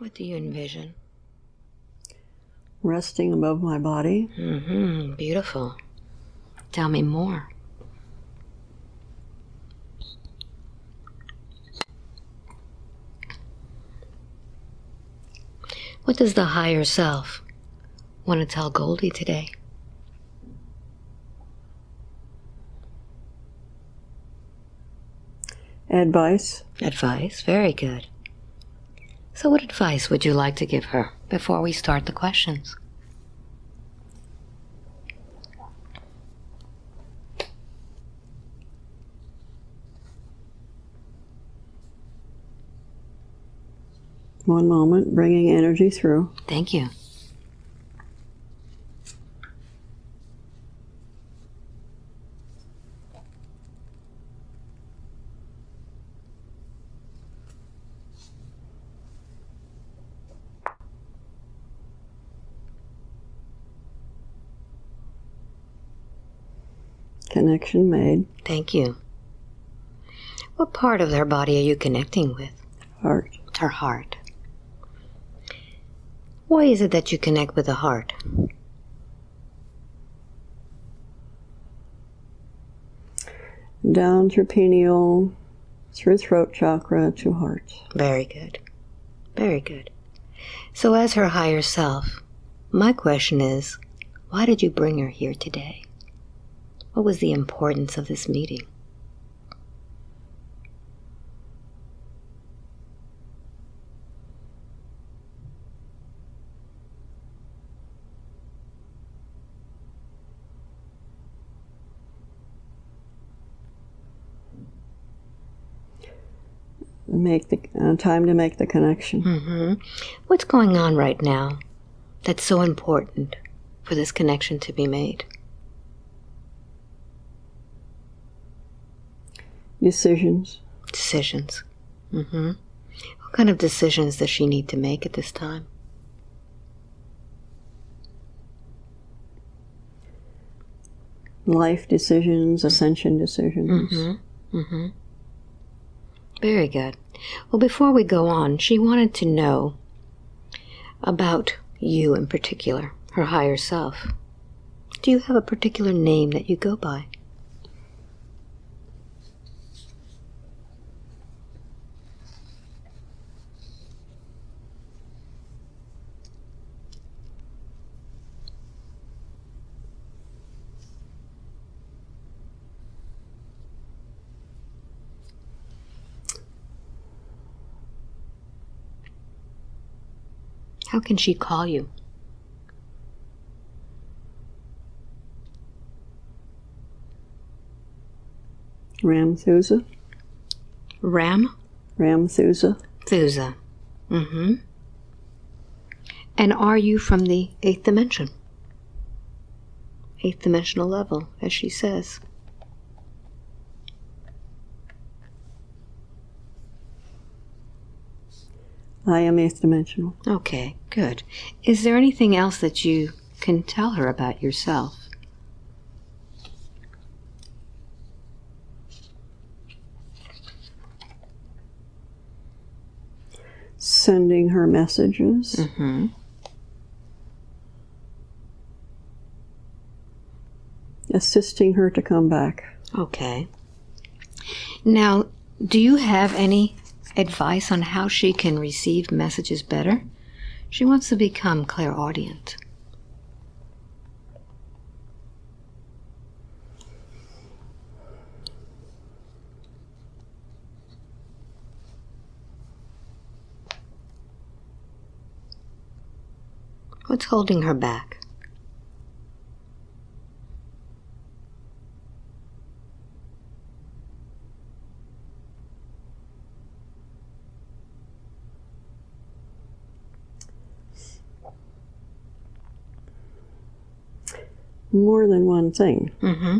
What do you envision? Resting above my body. Mm-hmm. Beautiful. Tell me more. What does the higher self want to tell Goldie today? Advice. Advice? Very good. So, what advice would you like to give her before we start the questions? One moment, bringing energy through. Thank you. Connection made. Thank you. What part of their body are you connecting with? Heart. Her heart. Why is it that you connect with the heart? Down through pineal, through throat chakra to heart. Very good. Very good. So, as her higher self, my question is why did you bring her here today? What was the importance of this meeting? Make the uh, time to make the connection. hmm What's going on right now that's so important for this connection to be made? Decisions. Decisions. Mm-hmm. What kind of decisions does she need to make at this time? Life decisions, ascension decisions. Mm-hmm. Mm-hmm. Very good. Well, before we go on, she wanted to know about you in particular, her higher self. Do you have a particular name that you go by? How can she call you? Ramthusa. Ram? Ramthusa. Thusa. Mm-hmm. And are you from the eighth dimension? Eighth dimensional level, as she says. I am eighth dimensional. Okay, good. Is there anything else that you can tell her about yourself? Sending her messages. Mm-hmm. Assisting her to come back. Okay. Now, do you have any advice on how she can receive messages better? She wants to become clairaudient. What's holding her back? More than one thing. Mm-hmm.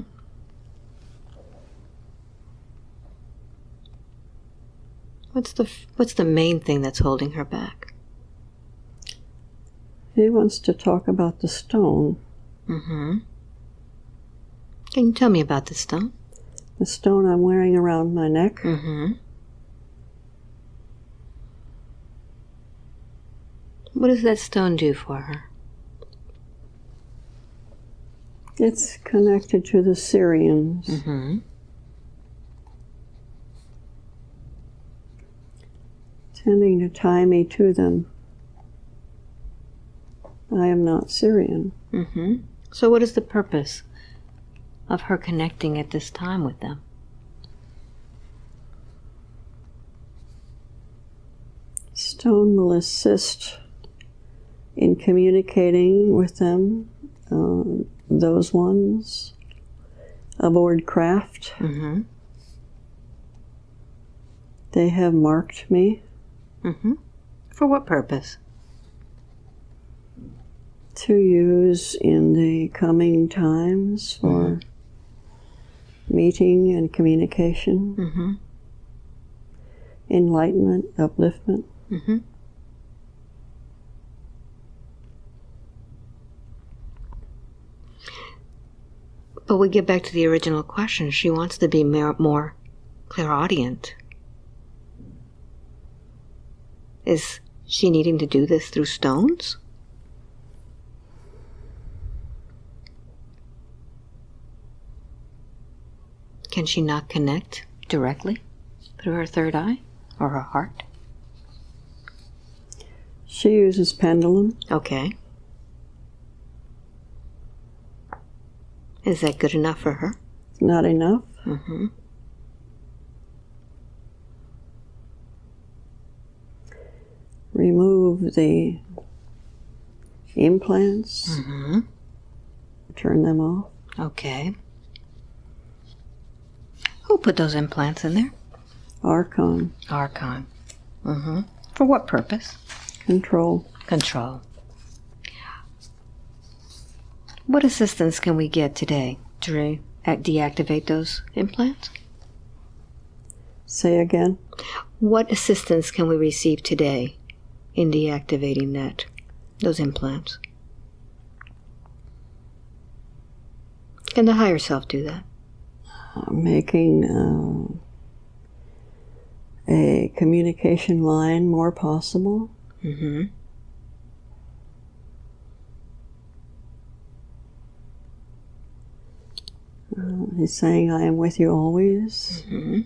What's the what's the main thing that's holding her back? He wants to talk about the stone. Mm-hmm. Can you tell me about the stone? The stone I'm wearing around my neck. Mm-hmm. What does that stone do for her? It's connected to the Sirians. Mm-hmm. Tending to tie me to them. I am not Sirian. Mm-hmm. So, what is the purpose of her connecting at this time with them? Stone will assist in communicating with them, uh, those ones aboard craft. Mm-hmm. They have marked me Mm-hmm. For what purpose? to use in the coming times for meeting and communication, Mm-hmm. enlightenment, upliftment. But we get back to the original question. She wants to be more, clairaudient. Is she needing to do this through stones? Can she not connect directly through her third eye or her heart? She uses pendulum. Okay. Is that good enough for her? Not enough. Mm-hmm. Remove the implants, Mm-hmm. turn them off. Okay. Who put those implants in there? Archon, Archon. Mm-hmm. For what purpose? control. Control. What assistance can we get today to re- act- deactivate those implants? Say again. What assistance can we receive today in deactivating that those implants? Can the higher self do that? Uh, making uh, a communication line more possible. Mm-hmm. Uh, he's saying, I am with you always. Mm-hmm.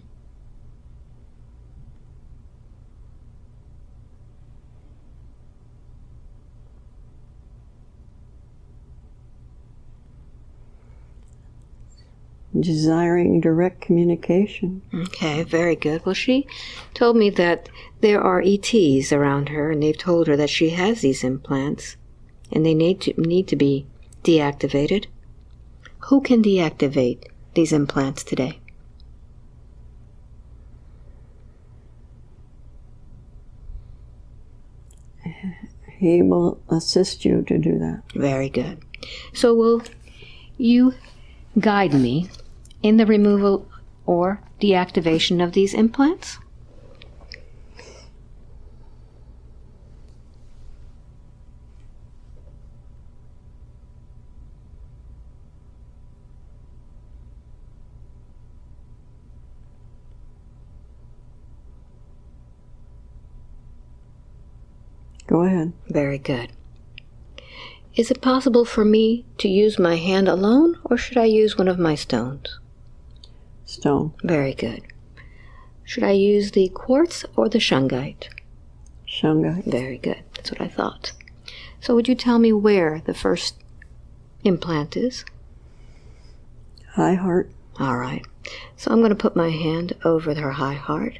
Desiring direct communication. Okay, very good. Well, she told me that there are ETs around her, and they've told her that she has these implants, and they need to need to be deactivated. Who can deactivate these implants today? He will assist you to do that. Very good. So, will you guide me in the removal or deactivation of these implants? Go ahead. Very good. Is it possible for me to use my hand alone, or should I use one of my stones? Stone. Very good. Should I use the quartz or the shungite? Shungite. Very good. That's what I thought. So, would you tell me where the first implant is? High heart. All right. So, I'm going to put my hand over her high heart.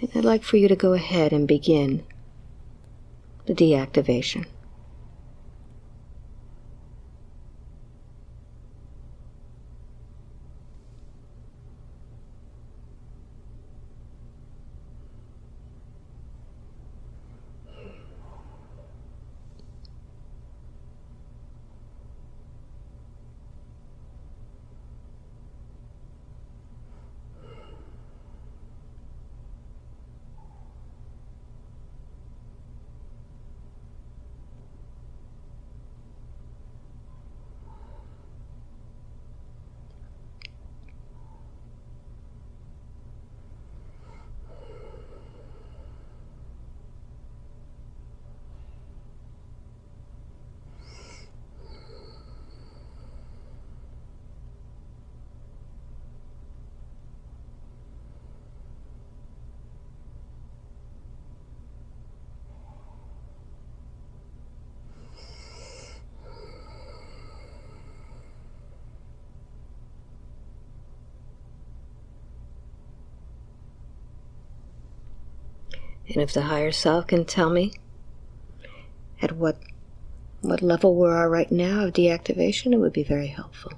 And I'd like for you to go ahead and begin the deactivation. And if the higher self can tell me at what what level we are right now of deactivation, it would be very helpful.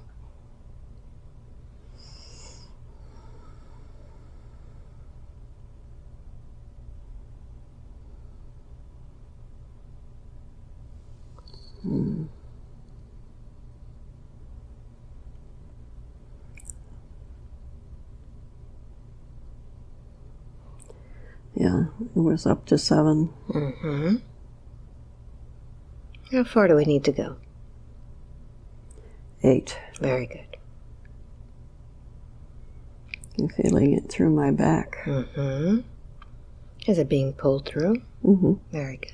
Yeah, it was up to seven. Mm-hmm. How far do we need to go? Eight. Very good. I'm feeling it through my back. Mm-hmm. Is it being pulled through? hmm Very good.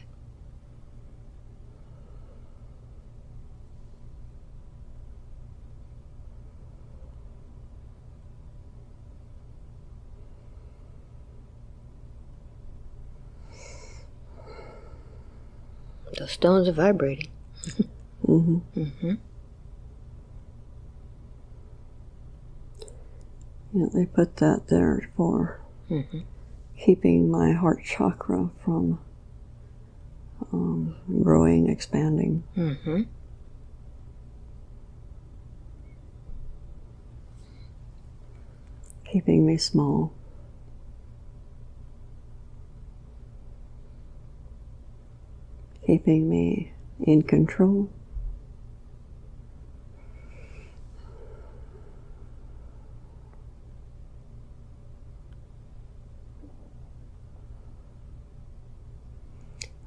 The stones are vibrating. mm-hmm. Mm-hmm. Yeah, they put that there for Mm-hmm. keeping my heart chakra from um, growing, expanding. Mm-hmm. keeping me small. Keeping me in control.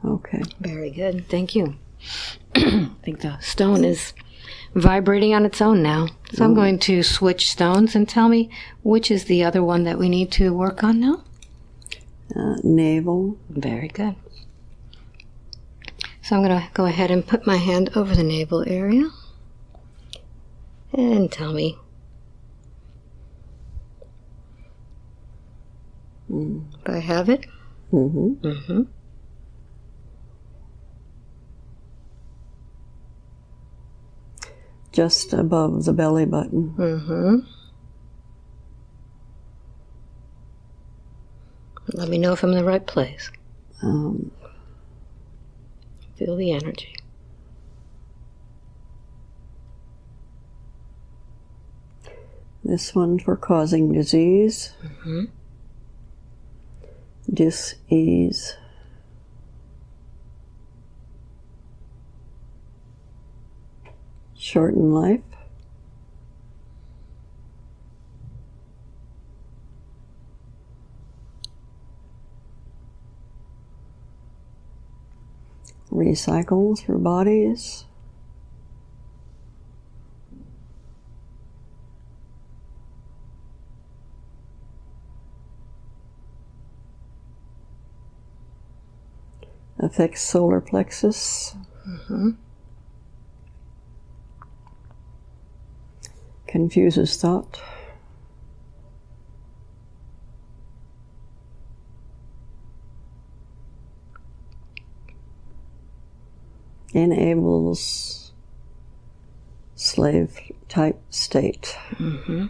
Okay. Very good. Thank you. I think the stone is vibrating on its own now. So I'm going to switch stones and tell me which is the other one that we need to work on now. Uh, navel. Very good. So I'm going to go ahead and put my hand over the navel area and tell me. If I have it. hmm Mm-hmm. Just above the belly button. Mm-hmm. Let me know if I'm in the right place. Um, Feel the energy. this one for causing disease, Mm-hmm. dis-ease. Shorten life. Recycle through bodies. affects solar plexus. Mm-hmm. Confuses thought. Enables slave type state. Mm-hmm.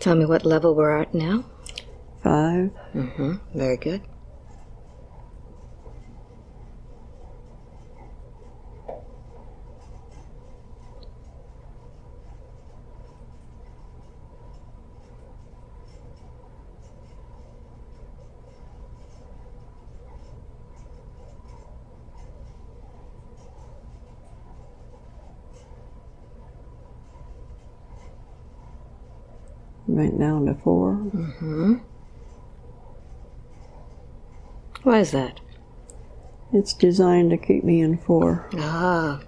Tell me what level we're at now. Five. Mm-hmm. Very good. Right down to four. Mm-hmm. Why is that? It's designed to keep me in four. Ah.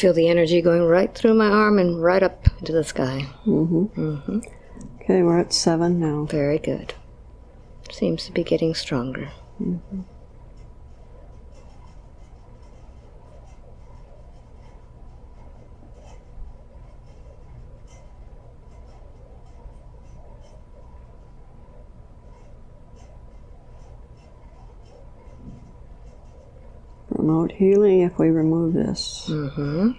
Feel the energy going right through my arm and right up into the sky. Mm-hmm. Mm-hmm. Okay, we're at seven now. Very good. Seems to be getting stronger. Mm-hmm. Healing if we remove this. Mm-hmm.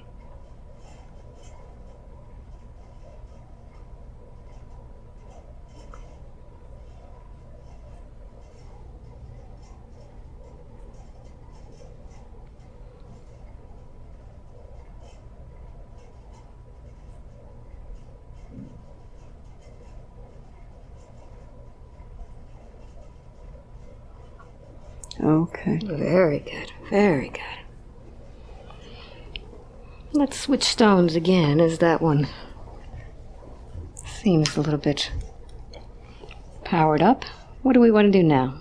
Okay. Very good. Very good. Let's stones again, as that one seems a little bit powered up. What do we want to do now?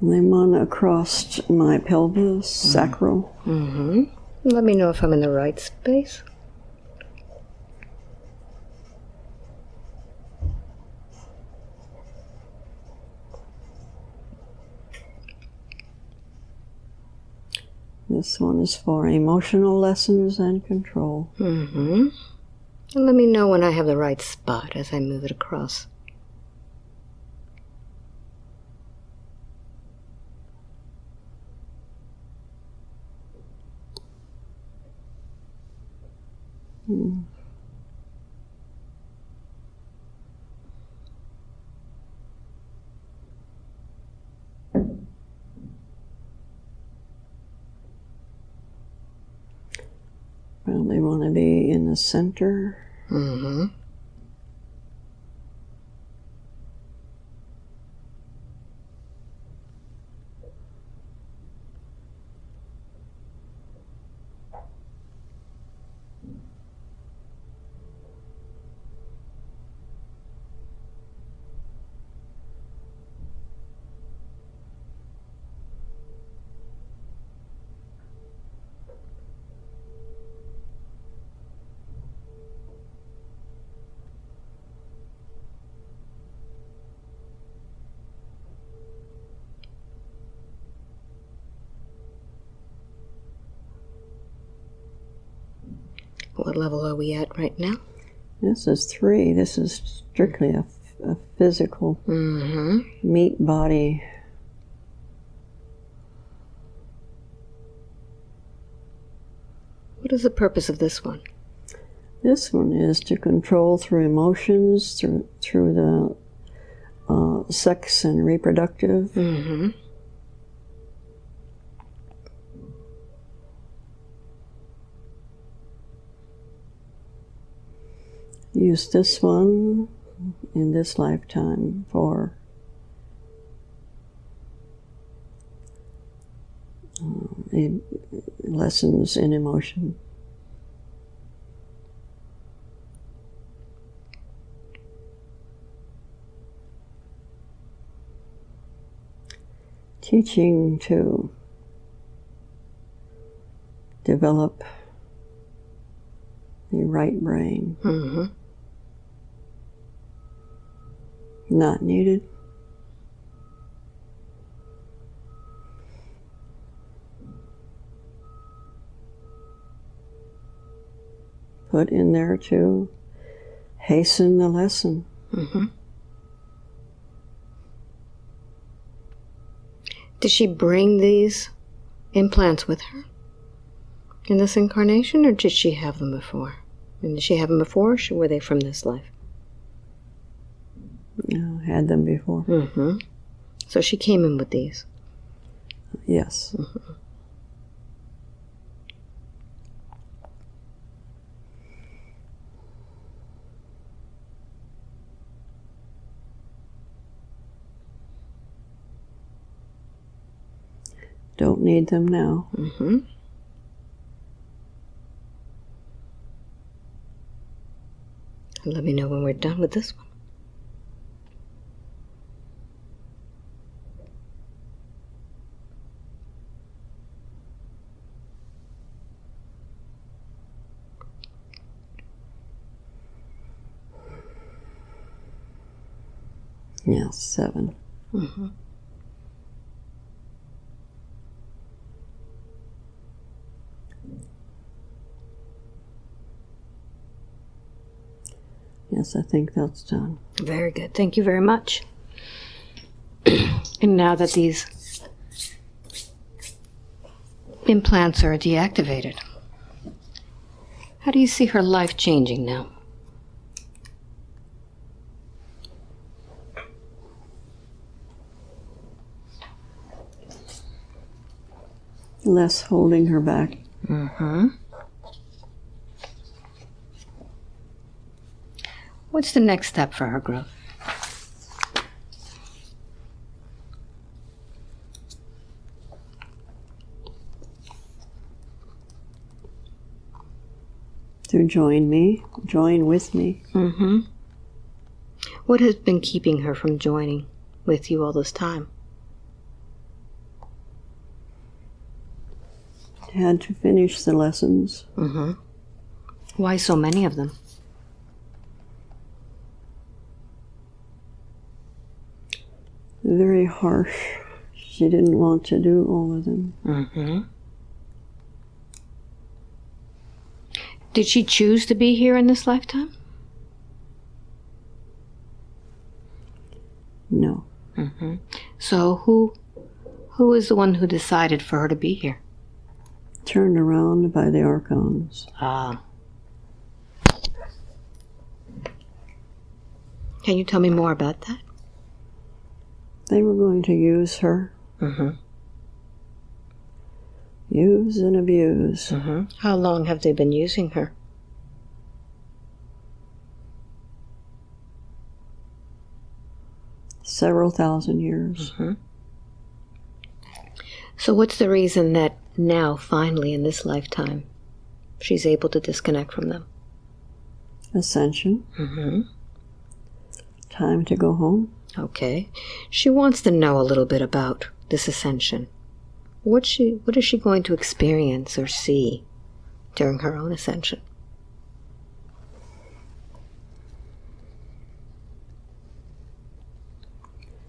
Then one across my pelvis, sacral. Mm-hmm. Let me know if I'm in the right space. This one is for emotional lessons and control. Mm-hmm. And let me know when I have the right spot as I move it across. Probably want to be in the center. Mm-hmm. What level are we at right now? This is three. This is strictly a, a physical Mm-hmm. meat body. What is the purpose of this one? This one is to control through emotions, through through the uh, sex and reproductive. Mm-hmm. Use this one in this lifetime for um, lessons in emotion. Teaching to develop the right brain. Mm-hmm. Not needed. Put in there to hasten the lesson. Mm-hmm. Did she bring these implants with her in this incarnation, or did she have them before? And did she have them before, or were they from this life? Uh, had them before. Mm-hmm. So she came in with these. Yes. Don't need them now. Mm-hmm. Let me know when we're done with this one. Yes, 7 Mm-hmm. Yes, I think that's done. Very good. Thank you very much. and now that these implants are deactivated, how do you see her life changing now? Less holding her back. Mm-hmm. What's the next step for her growth? To join me, join with me. Mm-hmm. What has been keeping her from joining with you all this time? Had to finish the lessons. Mm-hmm. Why so many of them? Very harsh. She didn't want to do all of them. Mm-hmm. Did she choose to be here in this lifetime? No. Mm-hmm. So who who is the one who decided for her to be here? Turned around by the archons. Ah. Can you tell me more about that? They were going to use her. Mm-hmm. Use and abuse. Mm-hmm. How long have they been using her? Several thousand years. Mm-hmm. So, what's the reason that now, finally, in this lifetime, she's able to disconnect from them? Ascension. Mm-hmm. Time to go home. Okay. She wants to know a little bit about this ascension. What she what is she going to experience or see during her own ascension?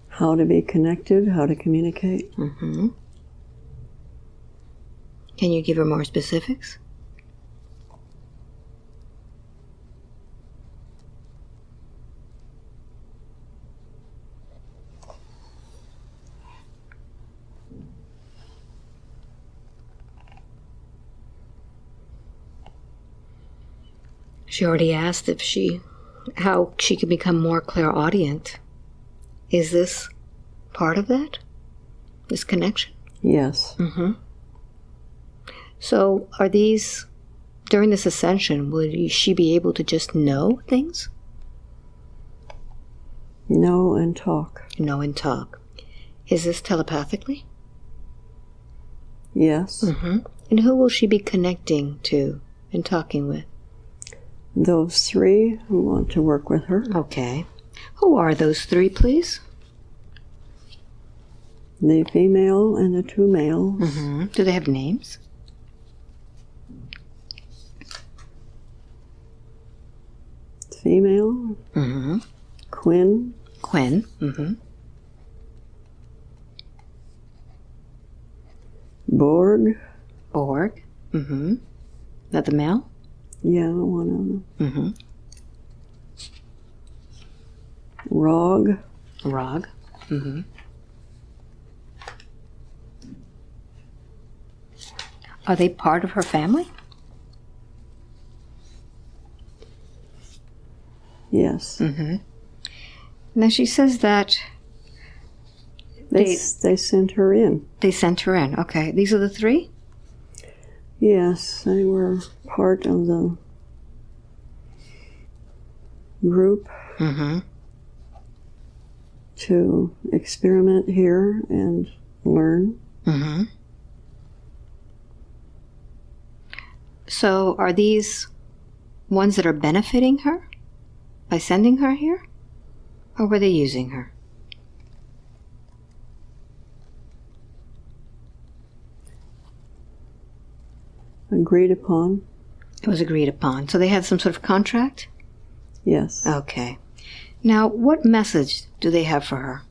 How to be connected, how to communicate. Mm-hmm. Can you give her more specifics? She already asked if she how she can become more clairaudient. Is this part of that? This connection? Yes. Mm-hmm. So, are these during this ascension? Will she be able to just know things? Know and talk. Know and talk. Is this telepathically? Yes. Mm-hmm. And who will she be connecting to and talking with? Those three who want to work with her. Okay. Who are those three, please? The female and the two males. Mm-hmm. Do they have names? Female, Mm-hmm. Quinn, Quinn. Mm-hmm. Borg. Borg. Mm-hmm. That the male? Yeah, one of them. Mm-hmm. Rog. Rog. Mm-hmm. Are they part of her family? Yes. Mm-hmm. Now she says that They, They- they sent her in. they sent her in. Okay, these are the three? Yes, they were part of the group Mm-hmm. to experiment here and learn. Mm-hmm. So are these ones that are benefiting her by sending her here? Or were they using her? Agreed upon. It was agreed upon. So they had some sort of contract? Yes. Okay. Now, what message do they have for her?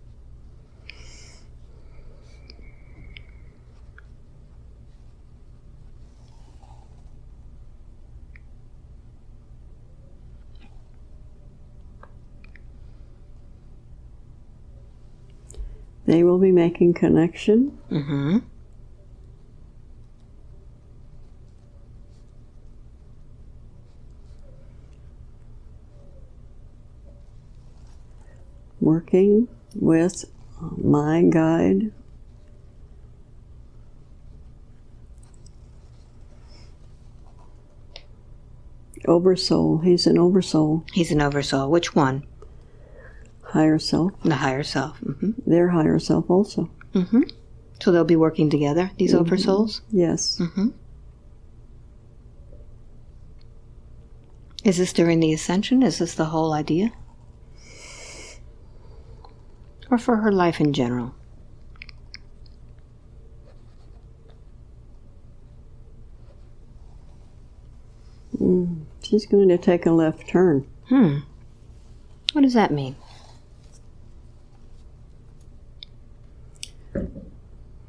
They will be making connection. Mm-hmm. Working with my guide. Oversoul. He's an oversoul. He's an oversoul. Which one? Higher self. The higher self. Mm-hmm. Their higher self also. Mm-hmm. So they'll be working together, these Mhm. oversouls? Yes. Mm-hmm. Is this during the ascension? Is this the whole idea? Or for her life in general? Mm. She's going to take a left turn. Hmm. What does that mean?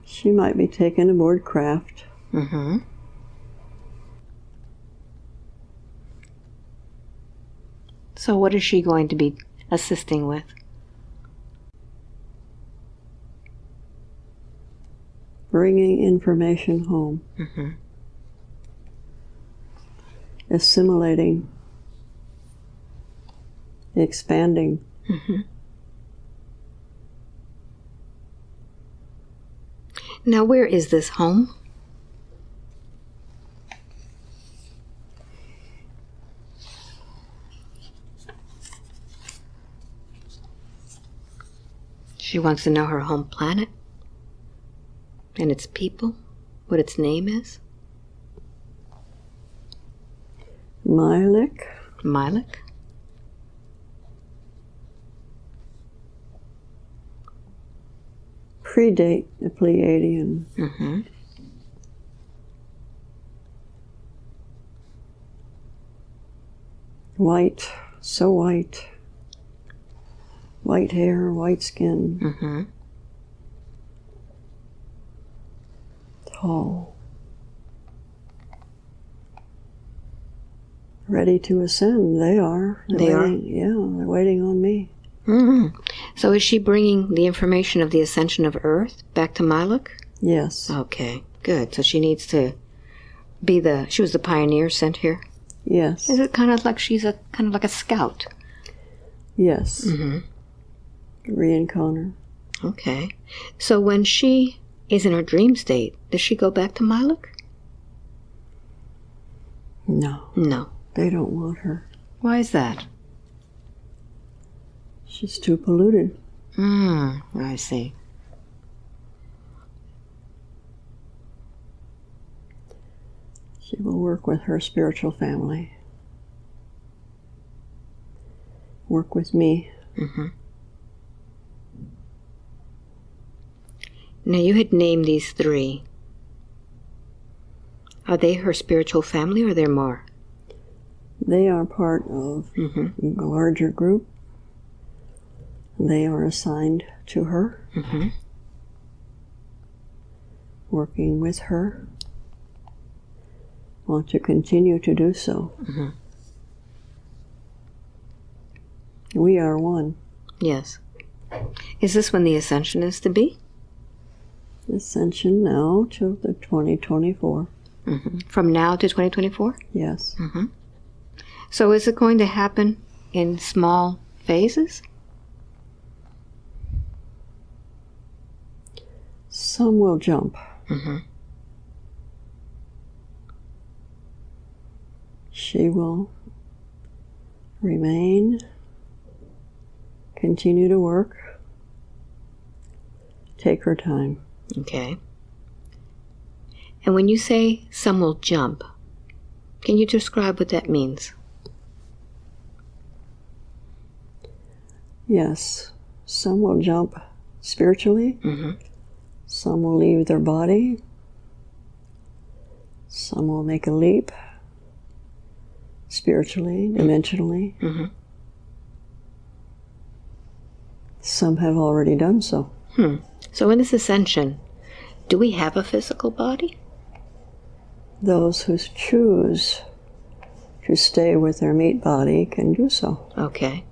She might be taken aboard craft. Mm-hmm. So what is she going to be assisting with? bringing information home, Mm-hmm. assimilating, expanding. Mm-hmm. Now, where is this home? She wants to know her home planet and its people, what its name is. Milik, Milik. Predate the Pleiadian. Mm-hmm. White, so white. White hair, white skin, Mm-hmm. tall. Ready to ascend, they are. They're They are? Yeah, they're waiting on me. hmm So is she bringing the information of the ascension of Earth back to Milok? Yes, Okay, good. So she needs to be the. She was the pioneer sent here. yes, Is it kind of like she's a kind of like a scout? yes. Mm-hmm. Reincarnate. Okay. So when she is in her dream state, does she go back to Milok? No, No. they don't want her. Why is that? She's too polluted. Hmm. I see. She will work with her spiritual family. Work with me. Mm-hmm. Now you had named these three. Are they her spiritual family, or are there more? They are part of Mm-hmm. a larger group. They are assigned to her, Mm-hmm. working with her. Want to continue to do so. Mhm. We are one. Yes. Is this when the ascension is to be? Ascension now to the 2024. Mm-hmm. From now to 2024? Yes. Mm-hmm. So is it going to happen in small phases? Some will jump. Mm-hmm. She will remain, continue to work, take her time. Okay. And when you say some will jump, can you describe what that means? Yes, some will jump spiritually, Mm-hmm. Some will leave their body, some will make a leap spiritually, dimensionally. Mm-hmm. Some have already done so. Hmm. So in this ascension, do we have a physical body? Those who choose to stay with their meat body can do so. Okay.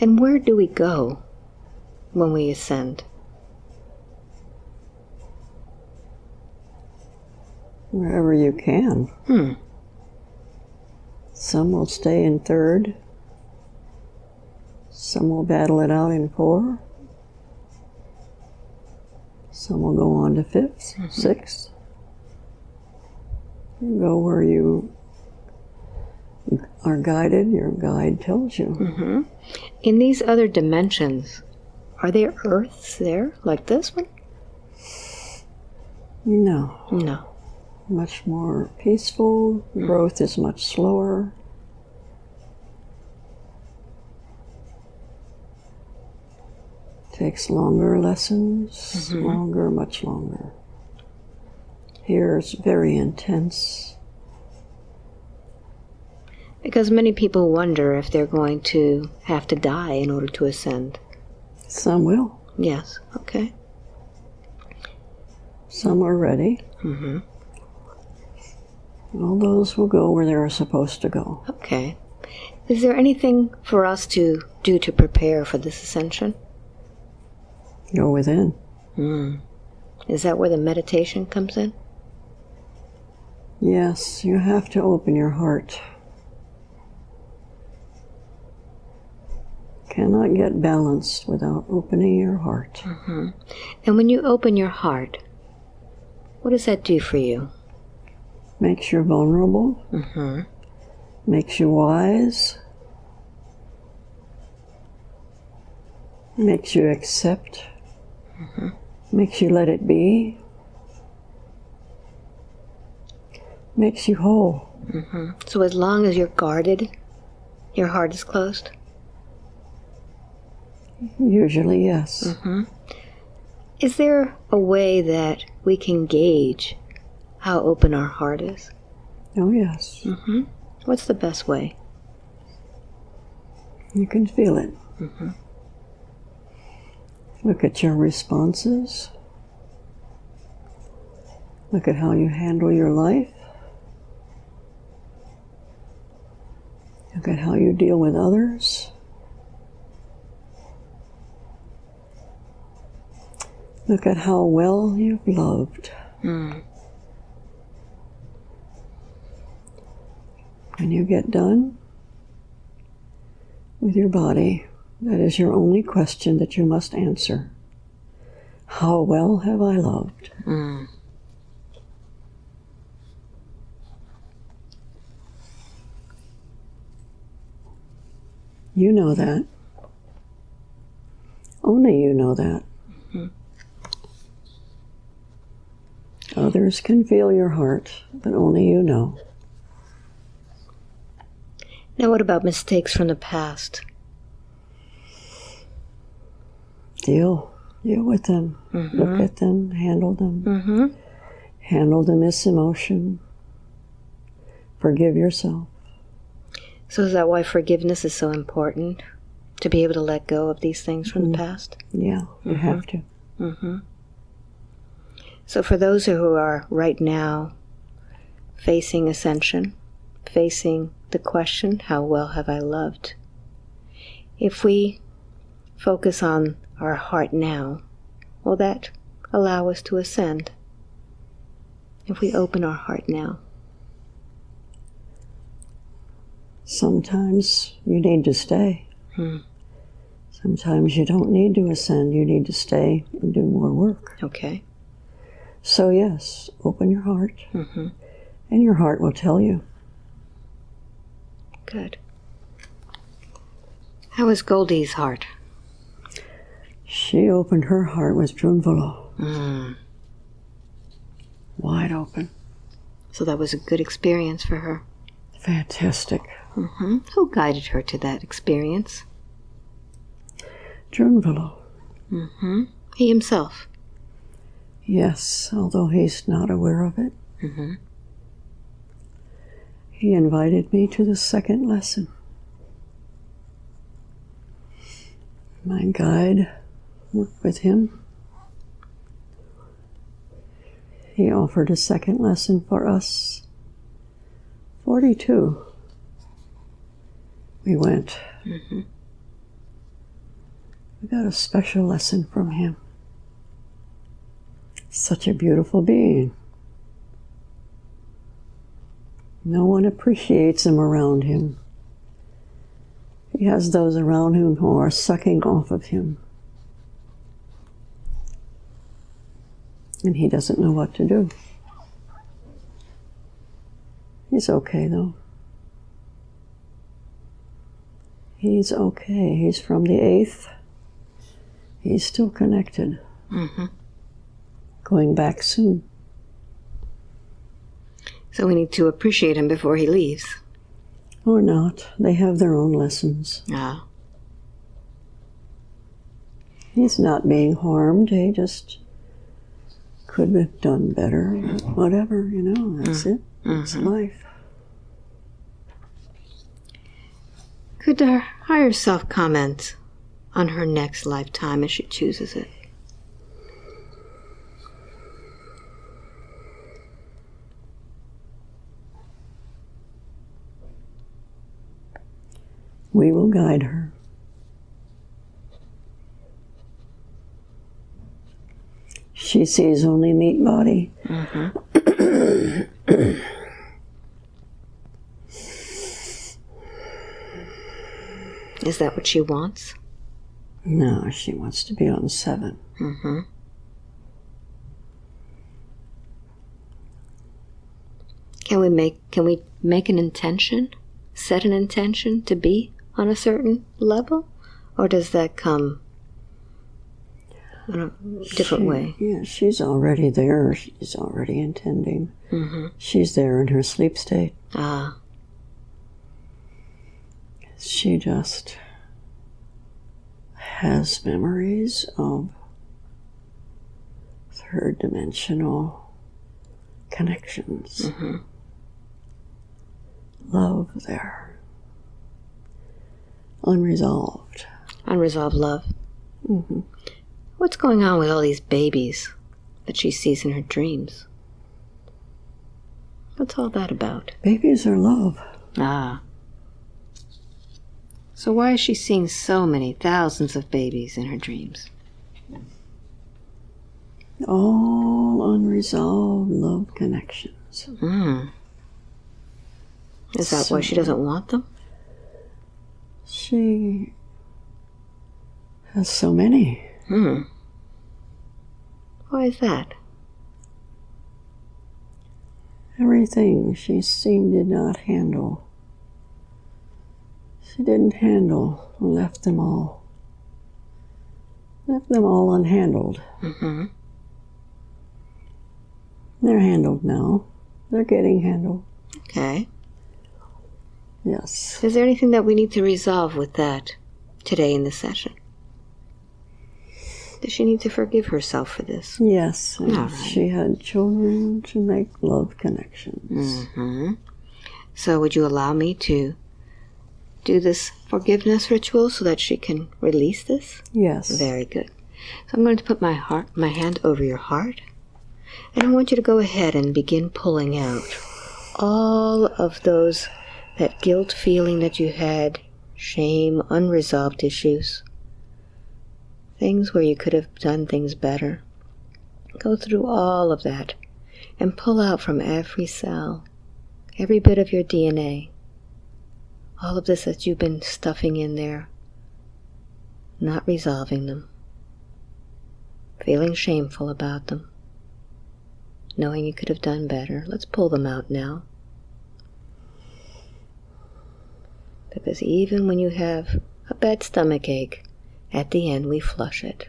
And where do we go when we ascend? Wherever you can. Hmm. Some will stay in third. Some will battle it out in four. Some will go on to 5th Mm-hmm. sixth. You go where you are guided, your guide tells you. Mm-hmm. In these other dimensions, are there earths there like this one? No, No. Much more peaceful. Growth is much slower. Takes longer lessons, longer, much longer. Here it's very intense. Because many people wonder if they're going to have to die in order to ascend. Some will, Yes. Okay. some are ready. Mm-hmm. All those will go where they're supposed to go. Okay. Is there anything for us to do to prepare for this ascension? Go within. Hmm. Is that where the meditation comes in? Yes, you have to open your heart. Cannot get balanced without opening your heart. And when you open your heart, what does that do for you? Makes you vulnerable, Mm-hmm. makes you wise, makes you accept, makes you let it be, makes you whole. Mm-hmm. So as long as you're guarded, your heart is closed? Usually, yes. Mm-hmm. Is there a way that we can gauge how open our heart is? Oh, yes. Mm-hmm. What's the best way? You can feel it. Mm-hmm. Look at your responses. Look at how you handle your life. Look at how you deal with others. Look at how well you've loved. Mm. When you get done with your body, that is your only question that you must answer. How well have I loved? Mm. You know that. Only you know that. Others can feel your heart, but only you know. Now, what about mistakes from the past? Deal. Deal with them. Look at them. Handle them. Mm-hmm. Handle the misemotion. Forgive yourself. So is that why forgiveness is so important? To be able to let go of these things from the past? Yeah, you have to. Mm-hmm. So for those who are right now facing ascension, facing the question, how well have I loved? If we focus on our heart now, will that allow us to ascend? If we open our heart now. Sometimes you need to stay. Hmm. Sometimes you don't need to ascend. You need to stay and do more work. Okay. So, yes, open your heart, Mm-hmm. and your heart will tell you. Good. How is Goldie's heart? She opened her heart with Drunvalo, Mm. wide open. So that was a good experience for her. Fantastic. Mm-hmm. Who guided her to that experience? Drunvalo. Mm-hmm. He himself. Yes, although he's not aware of it. Mm-hmm. He invited me to the second lesson. my guide, worked with him. He offered a second lesson for us. 42. We went. Mm-hmm. We got a special lesson from him. Such a beautiful being. No one appreciates him around him. He has those around him who are sucking off of him. And he doesn't know what to do. He's okay though. He's okay. He's from the eighth. He's still connected. Mm-hmm. Going back soon. So we need to appreciate him before he leaves. Or not. They have their own lessons. Ah. He's not being harmed. He just could have done better. Whatever, you know, that's mm. it. It's mm-hmm. life. Could uh, our higher self comment on her next lifetime as she chooses it? We will guide her. She sees only meat body. Is that what she wants? No, she wants to be on seven. Mm-hmm. Can we make can we make an intention? Set an intention to be on a certain level? Or does that come in a different She- way? Yeah, she's already there. She's already intending. Mm-hmm. She's there in her sleep state. Ah, She just has memories of third dimensional connections. Mhm. Love there. Unresolved. unresolved love. hmm What's going on with all these babies that she sees in her dreams? What's all that about? Babies are love. Ah. So why is she seeing so many thousands of babies in her dreams? All unresolved love connections. Hmm. Is that why she doesn't want them? She has so many. Hmm. Why is that? Everything she seemed did not handle. She didn't handle, left them all. Left them all unhandled. Mm-hmm. They're handled now. They're getting handled. Okay. Yes. Is there anything that we need to resolve with that today in this session? Does she need to forgive herself for this? Yes. right. She had children to make love connections. Mm-hmm. So, would you allow me to do this forgiveness ritual so that she can release this? Yes. Very good. So, I'm going to put my heart, my hand over your heart, and I want you to go ahead and begin pulling out all of those that guilt feeling that you had, shame, unresolved issues, things where you could have done things better. Go through all of that and pull out from every cell, every bit of your DNA, all of this that you've been stuffing in there, not resolving them, feeling shameful about them, knowing you could have done better. Let's pull them out now. Because even when you have a bad stomach ache, at the end we flush it.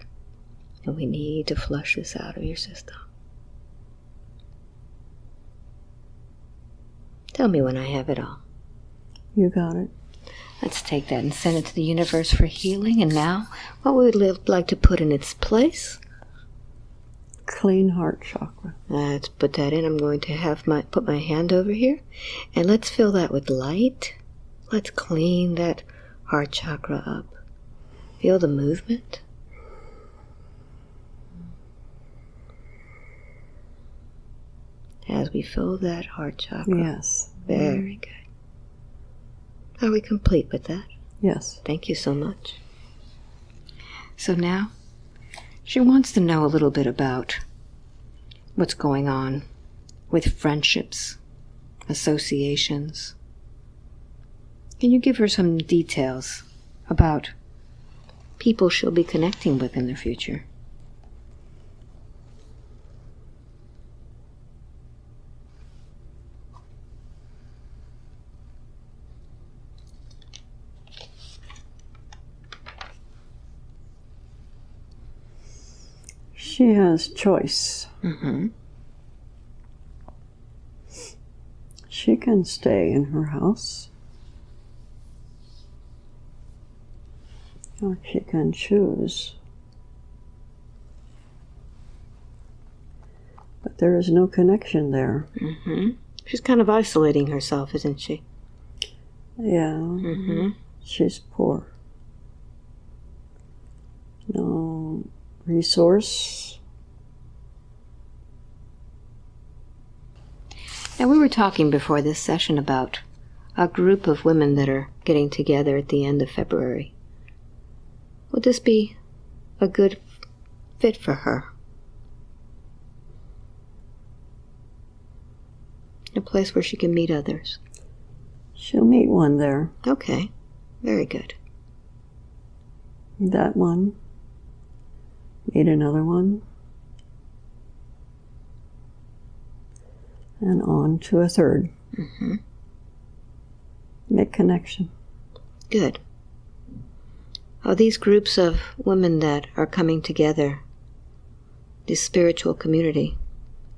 And we need to flush this out of your system. Tell me when I have it all. You got it. Let's take that and send it to the universe for healing. And now, what we would li- like to put in its place? Clean heart chakra. Let's put that in. I'm going to have my put my hand over here, and let's fill that with light. Let's clean that heart chakra up. Feel the movement. As we fill that heart chakra. Yes. Very mm-hmm. good. Are we complete with that? Yes. Thank you so much. So now, she wants to know a little bit about what's going on with friendships, associations. Can you give her some details about people she'll be connecting with in the future? She has choice. Mm-hmm. She can stay in her house. Or she can choose. But there is no connection there. Mm-hmm. She's kind of isolating herself, isn't she? Yeah. Mm-hmm. She's poor. No resource. Now, we were talking before this session about a group of women that are getting together at the end of February. Would this be a good fit for her? A place where she can meet others. She'll meet one there. Okay, very good. That one. Meet another one. And on to a third. Mm-hmm. Make connection. Good. Are these groups of women that are coming together, this spiritual community,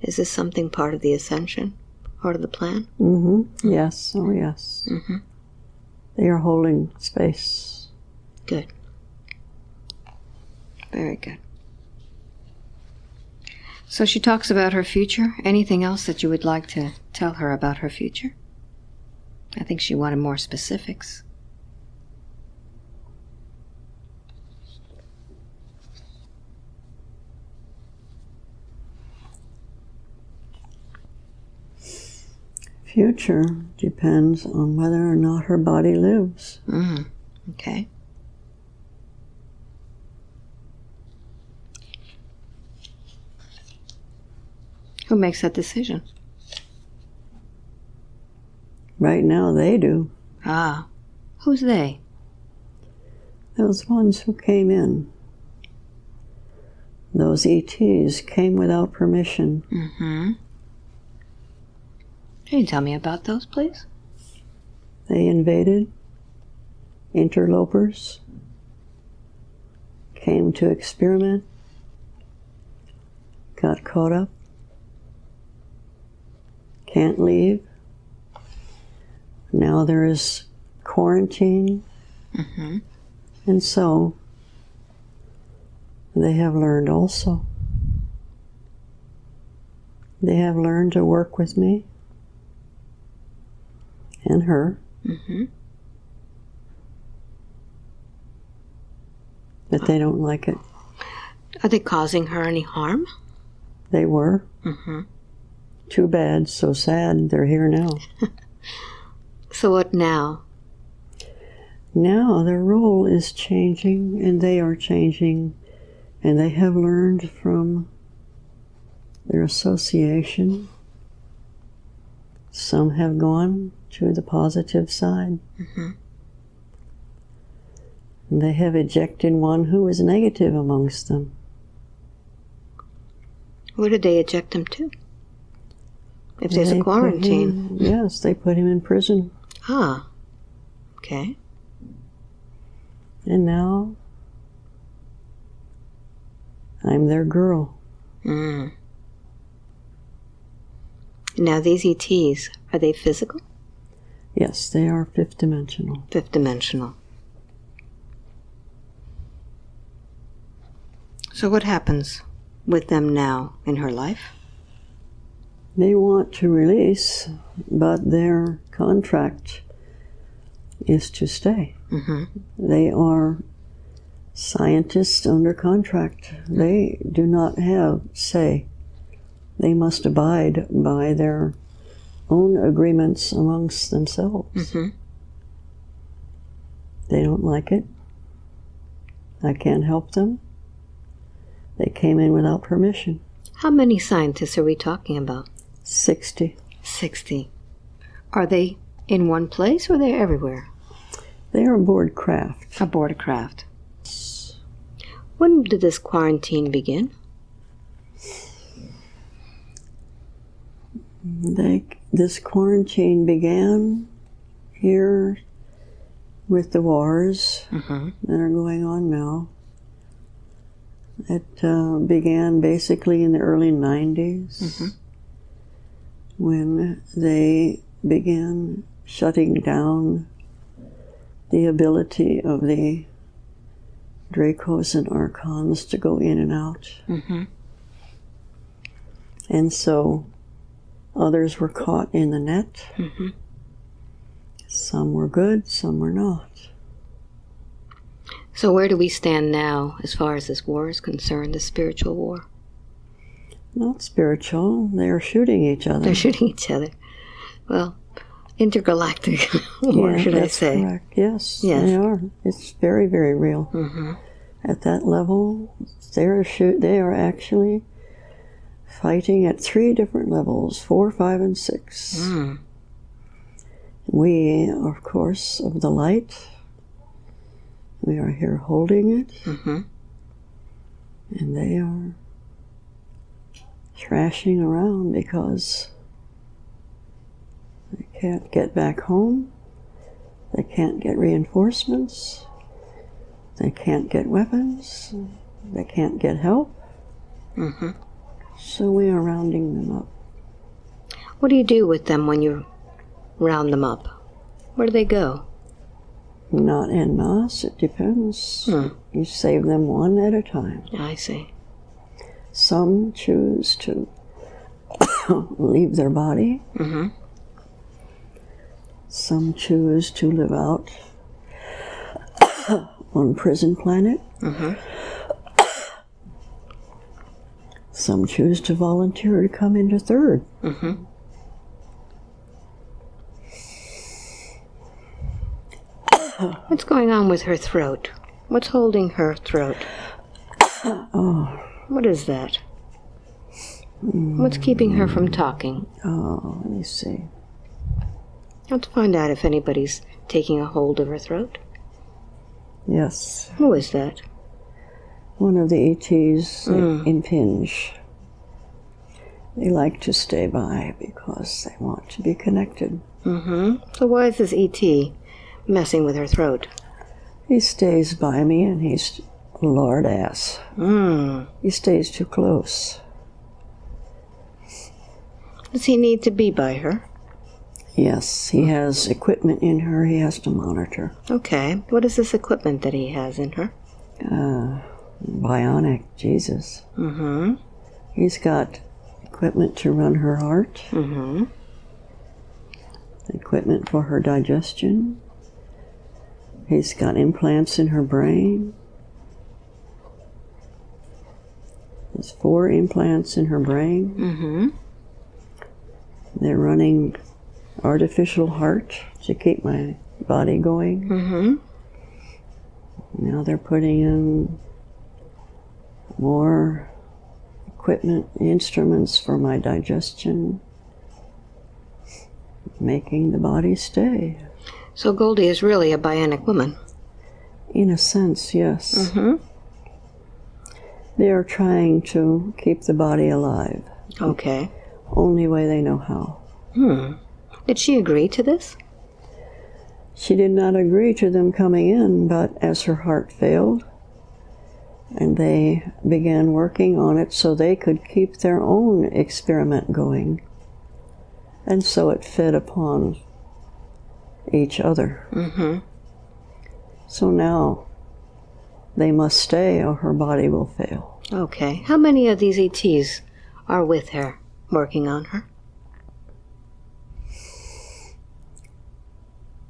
is this something part of the ascension, part of the plan? Mm-hmm. Yes. Oh, yes. Mm-hmm. They are holding space. Good. Very good. So she talks about her future. Anything else that you would like to tell her about her future? I think she wanted more specifics. Future depends on whether or not her body lives. Mm. Okay. Who makes that decision? Right now, they do. Ah, who's they? Those ones who came in. Those ETs came without permission. Mm-hmm. Can you tell me about those, please? They invaded, interlopers, came to experiment, got caught up, can't leave. Now there is quarantine, Mm-hmm. and so they have learned also. They have learned to work with me and her. Mm-hmm. but they don't like it. Are they causing her any harm? They were. Mm-hmm. Too bad, so sad, they're here now. So what now? Now their role is changing and they are changing, and they have learned from their association. Some have gone to the positive side. Mhm. They have ejected one who was negative amongst them. Where did they eject him to? If there's They a quarantine. him- yes, they put him in prison. Ah. Okay. And now I'm their girl. Mm. Now these ETs, are they physical? Yes, they are fifth dimensional. Fifth dimensional. So what happens with them now in her life? They want to release, but their contract is to stay. Mm-hmm. They are Scientists under contract, they do not have say. They must abide by their own agreements amongst themselves. Mhm. They don't like it. I can't help them. They came in without permission. How many scientists are we talking about? 60. 60. Are they in one place or they're everywhere? They are aboard craft. Aboard a craft. When did this quarantine begin? They, this quarantine began here with the wars Mm-hmm. that are going on now. It uh, began basically in the early 90s Mhm. when they began shutting down the ability of the Dracos and Archons to go in and out. Mm-hmm. And so others were caught in the net. Mhm. Some were good, some were not. So where do we stand now as far as this war is concerned, the spiritual war? Not spiritual, they are shooting each other. They're shooting each other. Well, intergalactic war, Yeah, should I say? Correct. Yes, Yes. they are. It's very, very real. Mm-hmm. At that level, they are shoot. They are actually fighting at three different levels: four, five, and six. Mm. We, of course, of the light. We are here holding it, Mm-hmm. and they are thrashing around because they can't get back home. They can't get reinforcements. They can't get weapons. They can't get help. Mm-hmm. So we are rounding them up. What do you do with them when you round them up? Where do they go? Not en masse, it depends. Hmm. You save them one at a time. I see. Some choose to leave their body. Mm-hmm. Some choose to live out on prison planet. Mm-hmm. Some choose to volunteer to come into third. Mm-hmm. What's going on with her throat? What's holding her throat? Oh, What is that? What's keeping her from talking? oh, let me see. Let's find out if anybody's taking a hold of her throat. Yes, Who is that? One of the ETs Mm. impinge. They like to stay by because they want to be connected. Mm-hmm. So why is this ET messing with her throat? He stays by me and he's lord ass. Hmm. He stays too close. Does he need to be by her? Yes, he has equipment in her he has to monitor. Okay. What is this equipment that he has in her? Uh, bionic, Jesus. Mm-hmm. He's got equipment to run her heart, Mm-hmm. equipment for her digestion. He's got implants in her brain. There's four implants in her brain. Mm-hmm. They're running artificial heart to keep my body going. Mm-hmm. Now they're putting in more equipment, instruments for my digestion, making the body stay. So Goldie is really a bionic woman. In a sense, yes. Mm-hmm. They are trying to keep the body alive, Okay. only way they know how. Hmm. Did she agree to this? She did not agree to them coming in, but as her heart failed, and they began working on it so they could keep their own experiment going. And so it fed upon each other. Mm-hmm. So now they must stay or her body will fail. Okay. How many of these ETs are with her, working on her?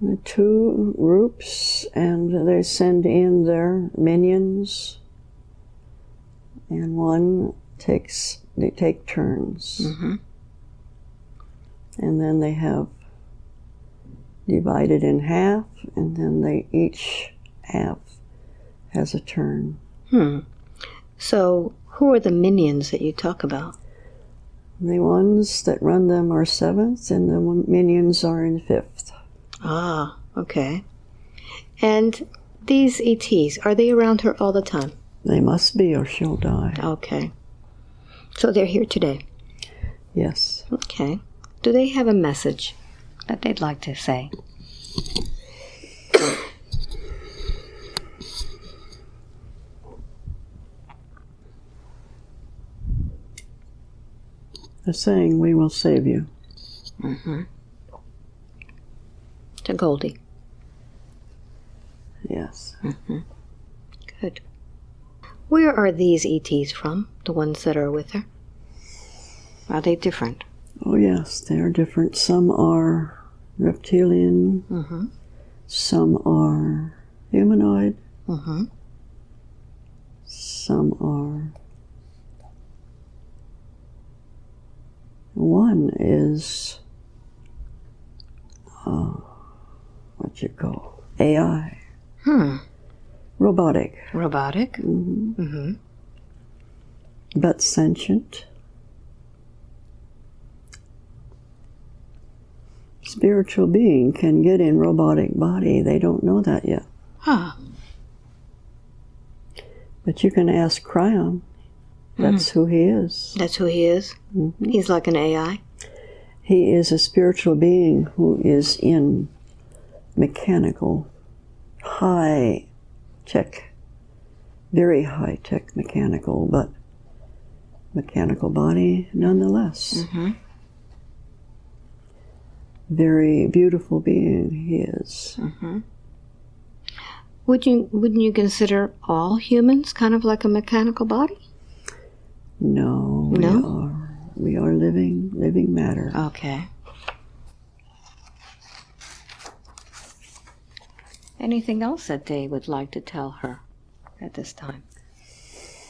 The two groups, and they send in their minions, and one takes, they take turns. Mm-hmm. And then they have divided in half, and then they each half has a turn. Hmm. So, who are the minions that you talk about? The ones that run them are seventh, and the minions are in fifth. Ah, okay. And these ETs, are they around her all the time? They must be, or she'll die. Okay. So they're here today. Yes. Okay. Do they have a message that they'd like to say? They're saying, "We will save you." Mm-hmm. To Goldie. Yes. Good. Where are these ETs from? The ones that are with her? Are they different? Oh, yes, they are different. Some are reptilian, Mm-hmm. some are humanoid, Mm-hmm. some are. One is. Uh, what you call AI, Hmm. Robotic, Robotic. mhm, Mm-hmm. but sentient. Spiritual being can get in robotic body. They don't know that yet. Ah. But you can ask Kryon. That's who he is. That's who he is. Mhm. He's like an AI. He is a spiritual being who is in mechanical, high tech, very high tech mechanical, but mechanical body nonetheless. Mm-hmm. Very beautiful being he is. Mm-hmm. Would you wouldn't you consider all humans kind of like a mechanical body? No, we are we are living living matter. Okay. Anything else that they would like to tell her at this time?